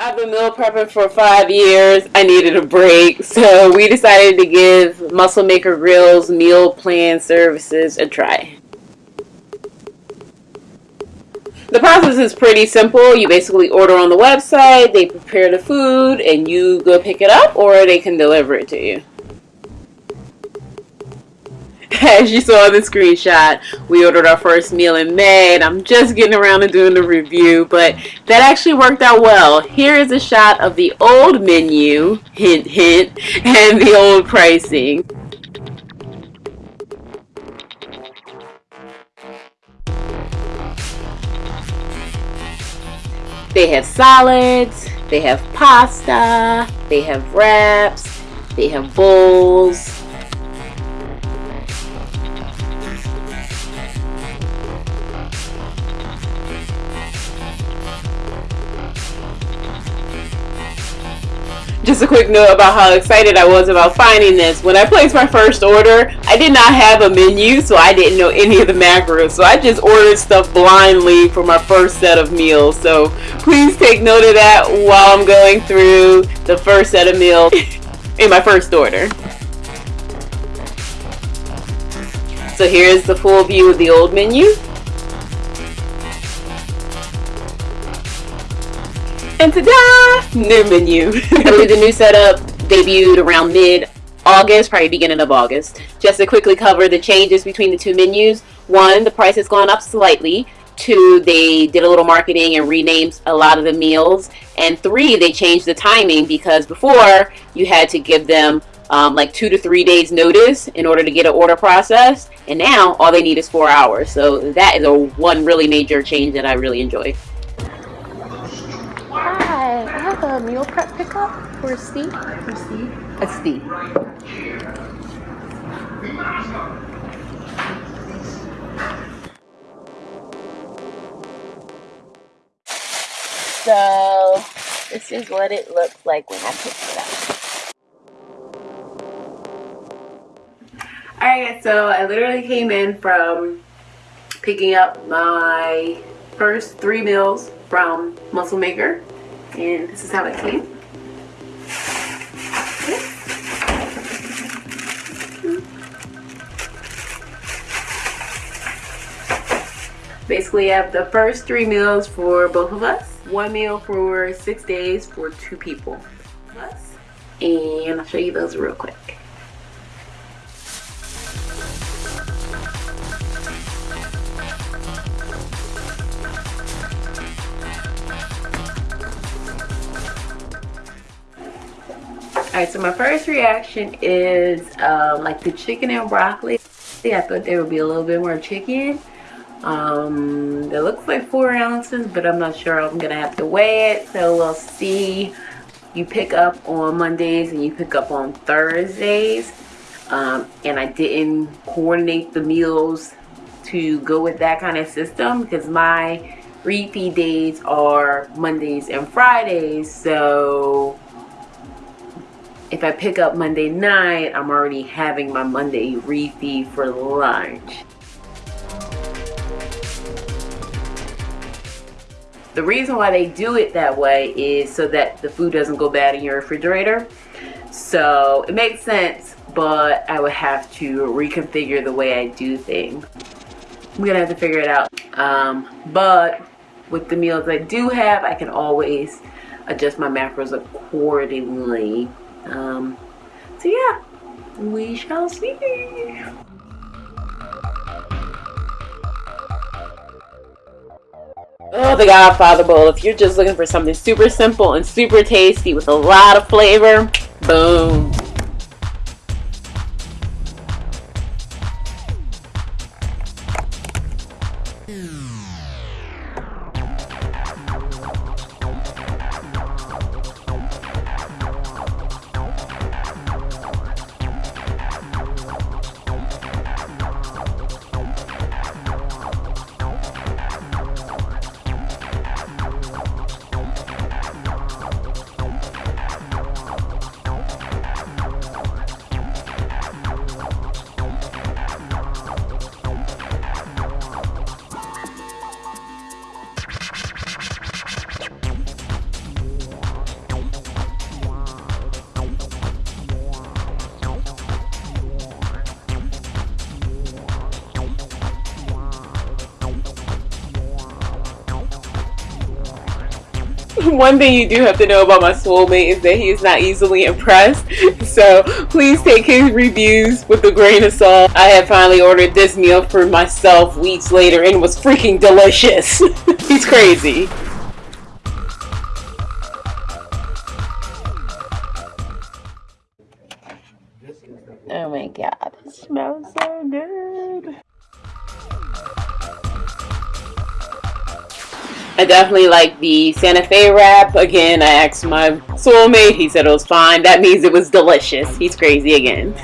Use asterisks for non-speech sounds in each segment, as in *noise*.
I've been meal prepping for five years. I needed a break, *laughs* so we decided to give Muscle Maker Grill's meal plan services a try. The process is pretty simple. You basically order on the website, they prepare the food, and you go pick it up, or they can deliver it to you. *laughs* as you saw in the screenshot, we ordered our first meal in May, and I'm just getting around to doing the review, but that actually worked out well. Here is a shot of the old menu, hint, hint, *laughs* and the old pricing. They have salads, they have pasta, they have wraps, they have bowls, just a quick note about how excited I was about finding this. When I placed my first order, I did not have a menu, so I didn't know any of the macros. So I just ordered stuff blindly for my first set of meals. So please take note of that while I'm going through the first set of meals *laughs* in my first order. So here's the full view of the old menu. And ta-da! New menu. *laughs* The new setup debuted around mid-August, probably beginning of August. Just to quickly cover the changes between the two menus. One, the price has gone up slightly. Two, they did a little marketing and renamed a lot of the meals. And three, they changed the timing because before you had to give them um, like two to three days notice in order to get an order processed. And now all they need is four hours. So that is a one really major change that I really enjoy. Hi, I have a meal prep pickup for Steve. For Steve? A Steve. So, this is what it looks like when I pick it up. Alright so I literally came in from picking up my first three meals from Muscle Maker and this is how it came. Basically, I have the first three meals for both of us. One meal for six days for two people. And I'll show you those real quick. Alright, so my first reaction is um, like the chicken and broccoli. See, I thought there would be a little bit more chicken. Um, it looks like four ounces, but I'm not sure. I'm going to have to weigh it, so we'll see. You pick up on Mondays and you pick up on Thursdays. Um, and I didn't coordinate the meals to go with that kind of system because my refeed days are Mondays and Fridays. So if I pick up Monday night, I'm already having my Monday refeed for lunch. The reason why they do it that way is so that the food doesn't go bad in your refrigerator. So it makes sense, but I would have to reconfigure the way I do things. I'm gonna have to figure it out. Um, but with the meals I do have, I can always adjust my macros accordingly. Um, so yeah, we shall see. Oh, the Godfather Bowl. If you're just looking for something super simple and super tasty with a lot of flavor, boom. One thing you do have to know about my soulmate is that he is not easily impressed. *laughs* So please take his reviews with a grain of salt. I had finally ordered this meal for myself weeks later and it was freaking delicious. *laughs* He's crazy. Oh my god, it smells so good. I definitely like the Santa Fe wrap. Again, I asked my soulmate. He said it was fine. That means it was delicious. He's crazy again. *laughs*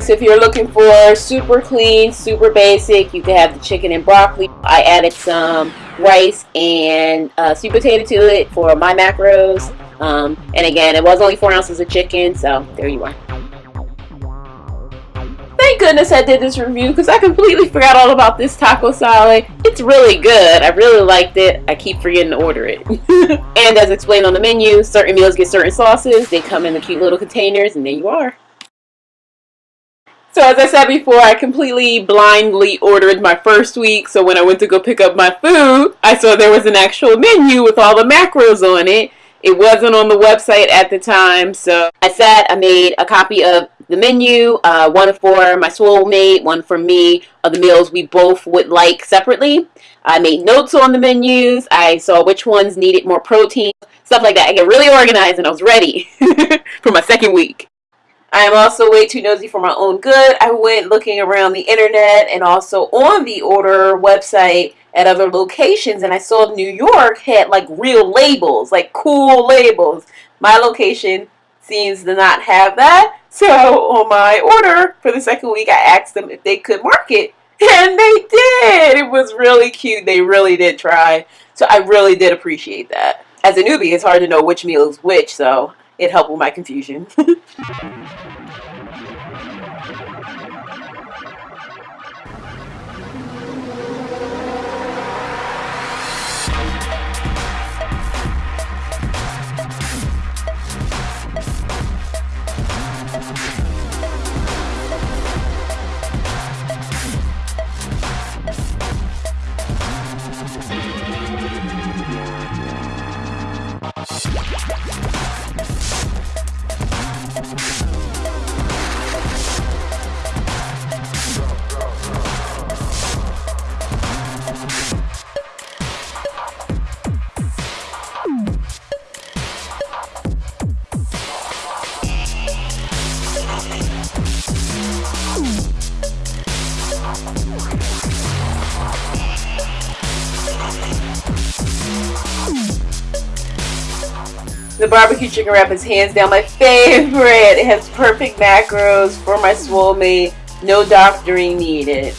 so if you're looking for super clean, super basic, you can have the chicken and broccoli. I added some rice and uh, sweet potato to it for my macros. Um, and again, it was only four ounces of chicken, so there you are. Thank goodness I did this review because I completely forgot all about this taco salad. It's really good. I really liked it. I keep forgetting to order it. *laughs* and as explained on the menu, certain meals get certain sauces. They come in the cute little containers and there you are. So as I said before, I completely blindly ordered my first week. So when I went to go pick up my food, I saw there was an actual menu with all the macros on it. It wasn't on the website at the time, so I sat, I made a copy of the menu, uh, one for my soulmate, one for me, of the meals we both would like separately. I made notes on the menus. I saw which ones needed more protein, stuff like that. I get really organized and I was ready *laughs* for my second week. I am also way too nosy for my own good. I went looking around the internet and also on the order website at other locations and I saw New York had like real labels, like cool labels. My location seems to not have that. So on my order for the second week, I asked them if they could mark it. And they did. It was really cute. They really did try. So I really did appreciate that. As a newbie, it's hard to know which meal is which, so it helped with my confusion. *laughs* The barbecue chicken wrap is hands down my favorite. It has perfect macros for my soulmate. No doctoring needed.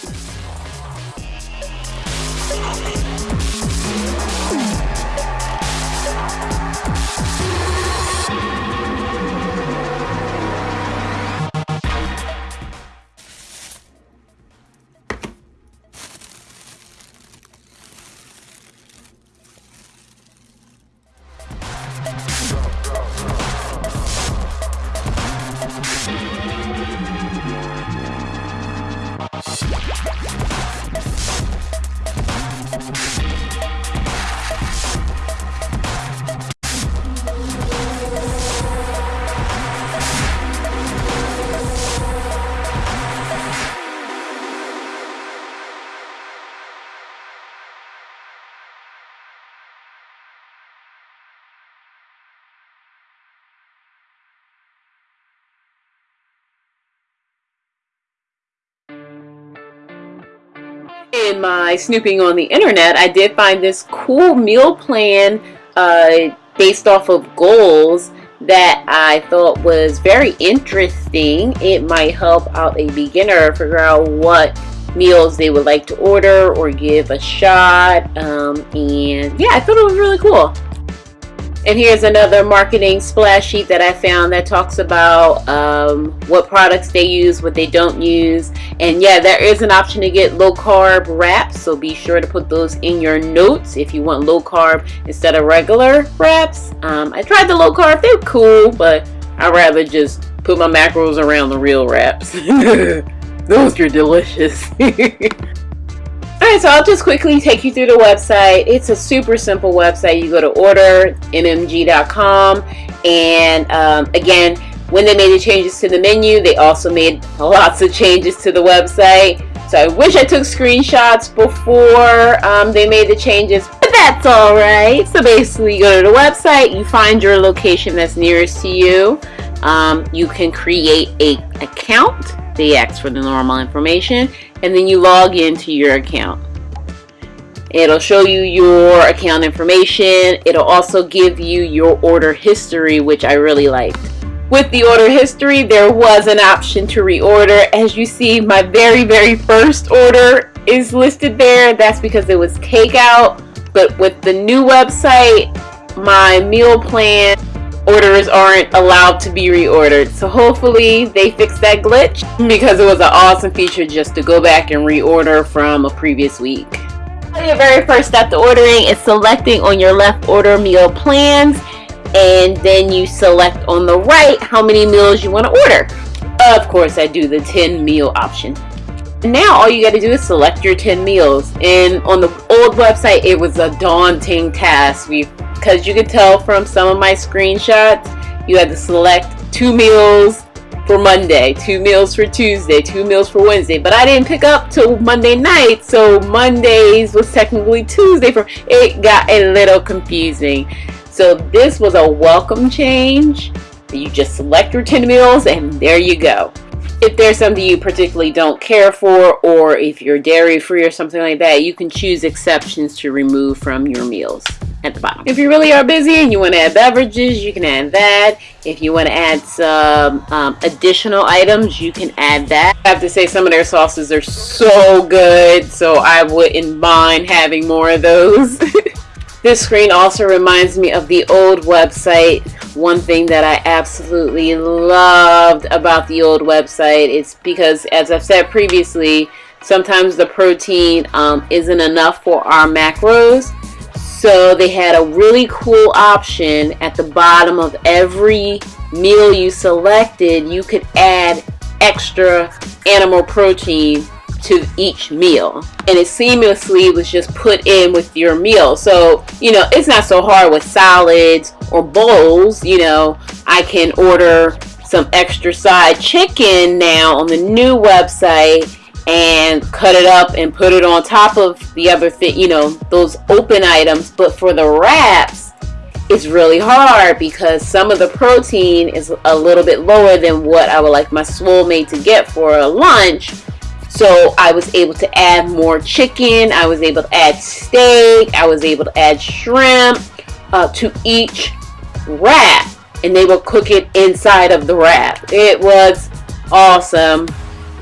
My snooping on the internet, I did find this cool meal plan uh, based off of goals that I thought was very interesting. It might help out a beginner figure out what meals they would like to order or give a shot. Um, and yeah, I thought it was really cool. And here's another marketing splash sheet that I found that talks about um, what products they use, what they don't use. And yeah, there is an option to get low carb wraps. So be sure to put those in your notes if you want low carb instead of regular wraps. Um, I tried the low carb. They're cool, but I'd rather just put my macros around the real wraps. *laughs* those are delicious. *laughs* Alright, so I'll just quickly take you through the website. It's a super simple website. You go to ordermmg.com and um, again, when they made the changes to the menu, they also made *laughs* lots of changes to the website. So I wish I took screenshots before um, they made the changes, but that's alright. So basically, you go to the website, you find your location that's nearest to you. Um, you can create a account. They ask for the normal information, and then you log into your account. It'll show you your account information. It'll also give you your order history, which I really liked. With the order history, there was an option to reorder. As you see, my very, very first order is listed there. That's because it was takeout. But with the new website, my meal plan orders aren't allowed to be reordered. So hopefully they fix that glitch because it was an awesome feature just to go back and reorder from a previous week. Your very first step to ordering is selecting on your left order meal plans and then you select on the right how many meals you want to order. Of course, I do the 10 meal option. Now all you got to do is select your 10 meals. And on the old website, it was a daunting task because you could tell from some of my screenshots, you had to select two meals for Monday, two meals for Tuesday, two meals for Wednesday. But I didn't pick up till Monday night, so Mondays was technically Tuesday. For it got a little confusing. So this was a welcome change. You just select your 10 meals and there you go. If there's something you particularly don't care for or if you're dairy free or something like that, you can choose exceptions to remove from your meals at the bottom. If you really are busy and you want to add beverages, you can add that. If you want to add some um, additional items, you can add that. I have to say some of their sauces are so good, so I wouldn't mind having more of those. *laughs* This screen also reminds me of the old website. One thing that I absolutely loved about the old website is because, as I've said previously, sometimes the protein um, isn't enough for our macros. So they had a really cool option at the bottom of every meal you selected. You could add extra animal protein to each meal and it seamlessly was just put in with your meal so you know it's not so hard with salads or bowls you know I can order some extra side chicken now on the new website and cut it up and put it on top of the other thing you know those open items but for the wraps it's really hard because some of the protein is a little bit lower than what I would like my swole to get for a lunch so I was able to add more chicken. I was able to add steak. I was able to add shrimp uh, to each wrap. And they will cook it inside of the wrap. It was awesome.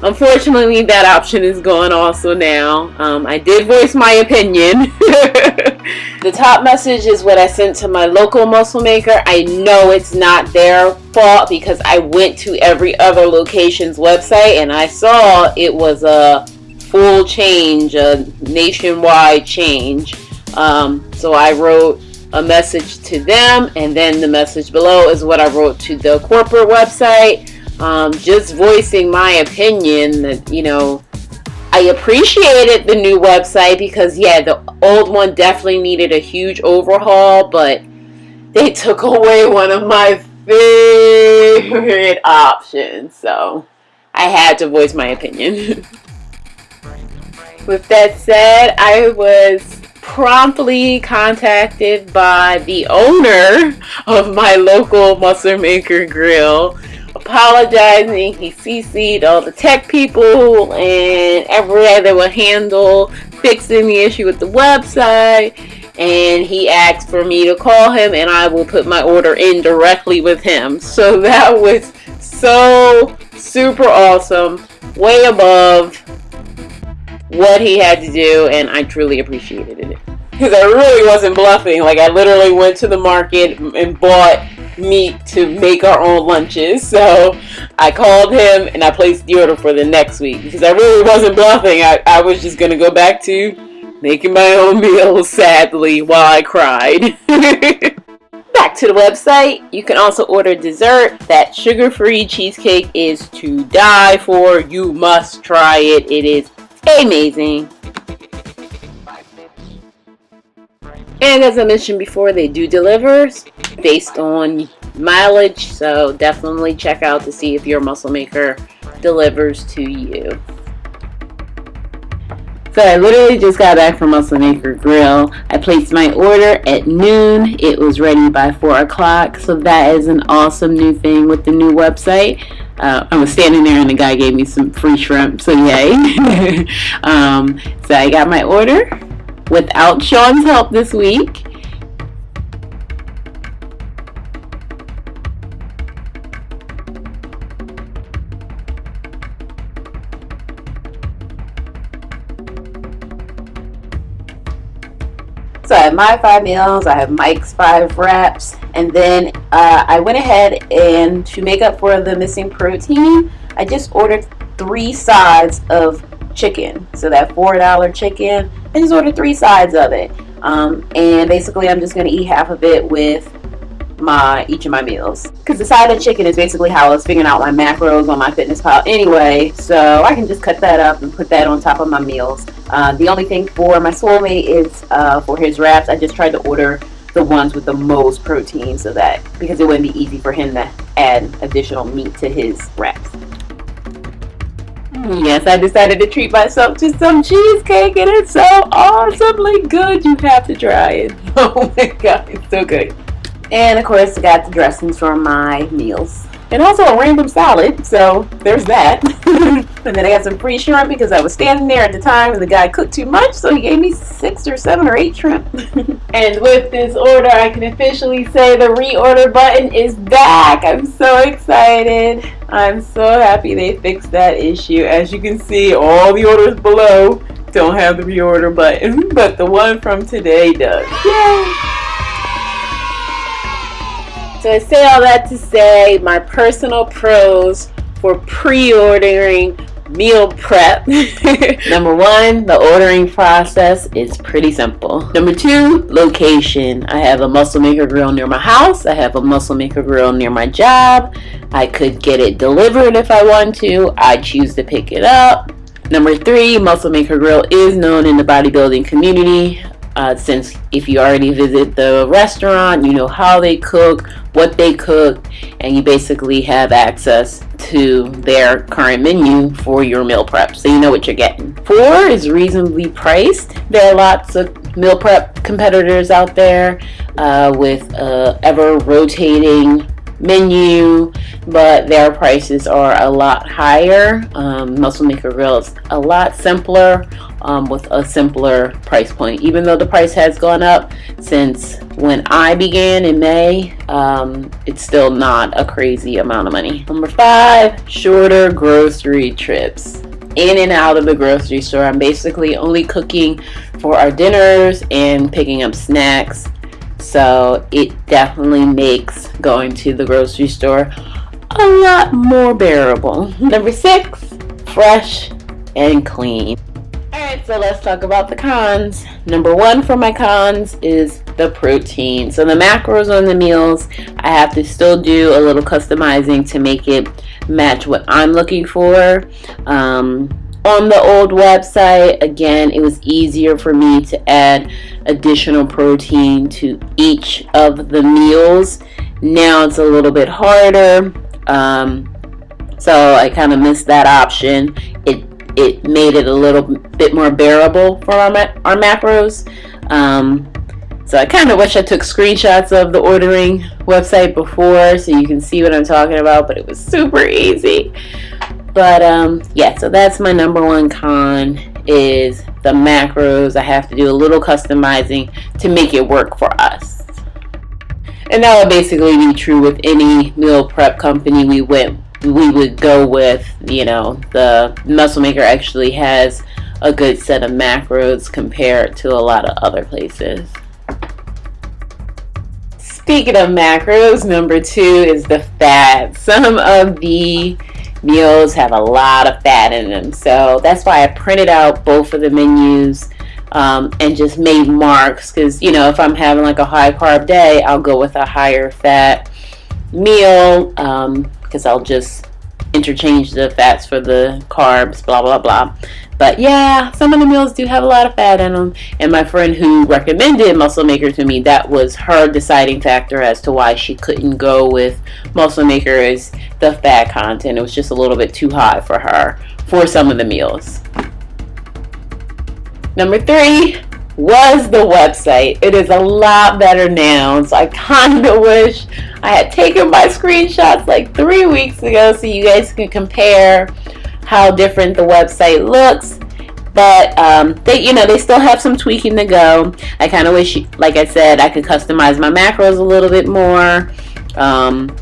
Unfortunately, that option is gone also now. Um, I did voice my opinion. *laughs* the top message is what I sent to my local muscle maker. I know it's not their fault because I went to every other location's website and I saw it was a full change, a nationwide change. Um, so I wrote a message to them and then the message below is what I wrote to the corporate website um, just voicing my opinion that, you know, I appreciated the new website because, yeah, the old one definitely needed a huge overhaul, but they took *laughs* away one of my favorite options. So I had to voice my opinion. *laughs* With that said, I was promptly contacted by the owner of my local Muscle Maker Grill apologizing. He CC'd all the tech people and everybody that would handle fixing the issue with the website. And he asked for me to call him and I will put my order in directly with him. So *laughs* that was so super awesome. Way above what he had to do and I truly appreciated it. *laughs* Because I really wasn't bluffing. Like I literally went to the market and bought meat to make our own lunches. So I called him and I placed the order for the next week because I really wasn't bluffing. I, I was just going to go back to making my own *laughs* meals, sadly, while I cried. *laughs* back to the website. You can also order dessert. That sugar-free cheesecake is to die for. You must try it. It is amazing. And as I mentioned before, they do deliver based on mileage. So definitely check out to see if your muscle maker delivers to you. So I literally just got back from Muscle Maker Grill. I placed my order at noon. It was ready by 4 o'clock. So that is an awesome new thing with the new website. Uh, I was standing there and the guy gave me some free shrimp, so yay. *laughs* um, so I got my order without Sean's help this week. So I have my five meals, I have Mike's five wraps, and then uh, I went ahead and to make up for the missing protein, I just ordered three sides of chicken. So that $4 chicken, I just ordered three sides of it. Um, and basically I'm just going to eat half of it with my each of my meals. Because the side of chicken is basically how I was figuring out my macros on MyFitnessPal anyway so I can just cut that up and put that on top of my meals. Uh, the only thing for my soulmate is uh, for his wraps I just tried to order the ones with the most protein so that because it wouldn't be easy for him to add additional meat to his wraps Yes, I decided to treat myself to some cheesecake and it's so awesomely good. You have to try it. *laughs* Oh my god, it's so good. And of course, I got the dressings for my meals. And also a random salad, so there's that. *laughs* and then I got some free shrimp because I was standing there at the time and the guy cooked too much, so he gave me six or seven or eight shrimp. *laughs* and with this order, I can officially say the reorder button is back. I'm so excited. I'm so happy they fixed that issue. As you can see, all the orders below don't have the reorder button, *laughs* but the one from today does. Yay! So I say all that to say my personal pros for pre-ordering meal prep. *laughs* Number one, the ordering process is pretty simple. Number two, location. I have a Muscle Maker grill near my house. I have a Muscle Maker grill near my job. I could get it delivered if I want to. I choose to pick it up. Number three, Muscle Maker Grill is known in the bodybuilding community uh, since if you already visit the restaurant, you know how they cook, what they cook, and you basically have access to their current menu for your meal prep. So you know what you're getting. Four is reasonably priced. There are lots of meal prep competitors out there uh, with uh, ever rotating menu but their prices are a lot higher. Um, muscle maker grill is a lot simpler um, with a simpler price point. Even though the price has gone up since when I began in May um, it's still not a crazy amount of money. Number five shorter grocery trips. In and out of the grocery store. I'm basically only cooking for our dinners and picking up snacks so it definitely makes going to the grocery store a lot more bearable. Number six, fresh and clean. Alright, so let's talk about the cons. Number one for my cons is the protein. So the macros on the meals, I have to still do a little customizing to make it match what I'm looking for. Um, on the old website. Again it was easier for me to add additional protein to each of the meals. Now it's a little bit harder um, so I kind of missed that option. It it made it a little bit more bearable for our, our macros. Um, so I kind of wish I took screenshots of the ordering website before so you can see what I'm talking about but it was super easy but um, yeah, so that's my number one con is the macros. I have to do a little customizing to make it work for us. And that would basically be true with any meal prep company we went we would go with, you know, the Muscle Maker actually has a good set of macros compared to a lot of other places. Speaking of macros, number two is the fat. Some of the meals have a lot of fat in them. So that's why I printed out both of the menus um, and just made marks because you know if I'm having like a high carb day I'll go with a higher fat meal because um, I'll just interchange the fats for the carbs, blah blah blah. But yeah, some of the meals do have a lot of fat in them. And my friend who recommended Muscle Maker to me, that was her deciding factor as to why she couldn't go with Muscle Maker is the fat content. It was just a little bit too high for her for some of the meals. Number three was the website. It is a lot better now. So I *laughs* kind of wish I had taken my screenshots like three weeks ago so you guys can compare how different the website looks but um, they you know they still have some tweaking to go I kind of wish like I said I could customize my macros a little bit more um,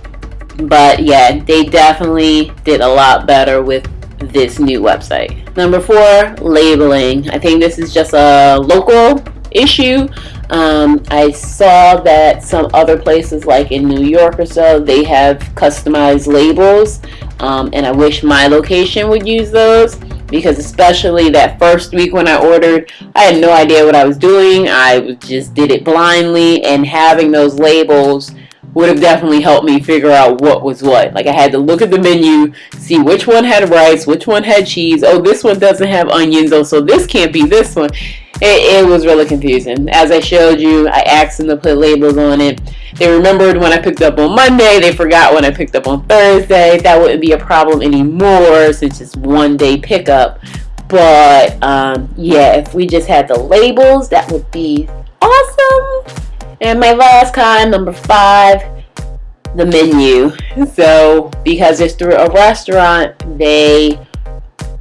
but yeah they definitely did a lot better with this new website number four labeling. I think this is just a local issue. Um, I saw that some other places like in New York or so they have customized labels um, and I wish my location would use those because especially that first week when I ordered I had no idea what I was doing. I just did it blindly and having those labels would have definitely helped me figure out what was what. Like I had to look at the menu, see which one had rice, which one had cheese. Oh, this one doesn't have onions. Oh, so this can't be this one. It, it was really confusing. As I showed you, I asked them to put labels on it. They remembered when I picked up on Monday. They forgot when I picked up on Thursday. That wouldn't be a problem anymore since it's one day pickup. But um, yeah, if we just had the labels, that would be awesome. And my last kind, number five, the menu. So because it's through a restaurant, they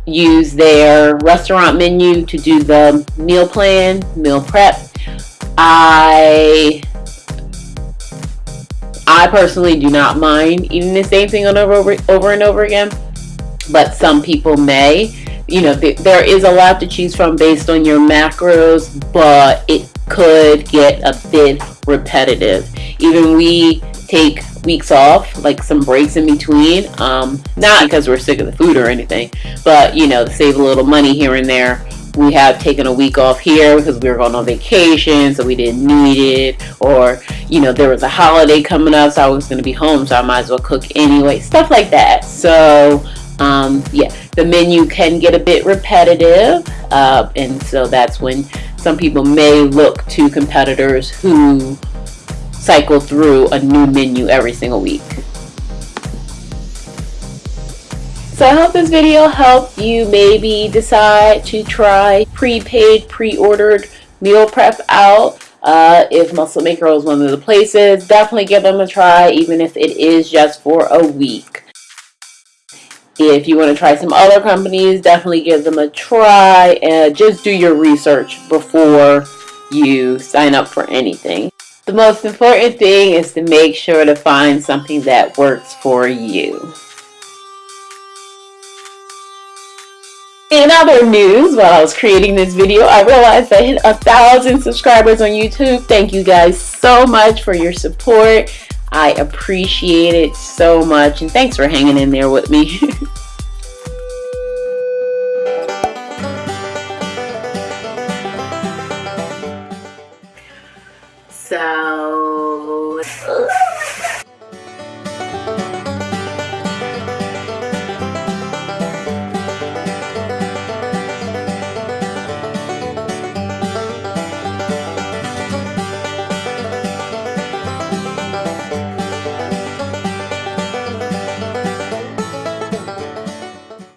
use their restaurant menu to do the meal plan, meal prep. I I personally do not mind eating the same thing over over, over and over again, but some people may. You know, th there is a lot to choose from based on your macros, but it could get a bit repetitive. Even we take weeks off, like some breaks in between, um, not because we're sick of the food or anything, but you know, save a little money here and there. We have taken a week off here because we were going on vacation, so we didn't need it. Or, you know, there was a holiday coming up, so I was going to be home, so I might as well cook anyway. Stuff like that. So, um, yeah, the menu can get a bit repetitive, uh, and so that's when some people may look to competitors who cycle through a new menu every single week. So I hope this video helped you maybe decide to try prepaid, pre-ordered meal prep out. Uh, if Muscle Maker is one of the places, definitely give them a try, even if it is just for a week. If you want to try some other companies, definitely give them a try and just do your research before you sign up for anything. The most important thing is to make sure to find something that works for you. In other news, while I was creating this video, I realized I hit a thousand subscribers on YouTube. Thank you guys so much for your support. I appreciate it so much and thanks for hanging in there with me. *laughs*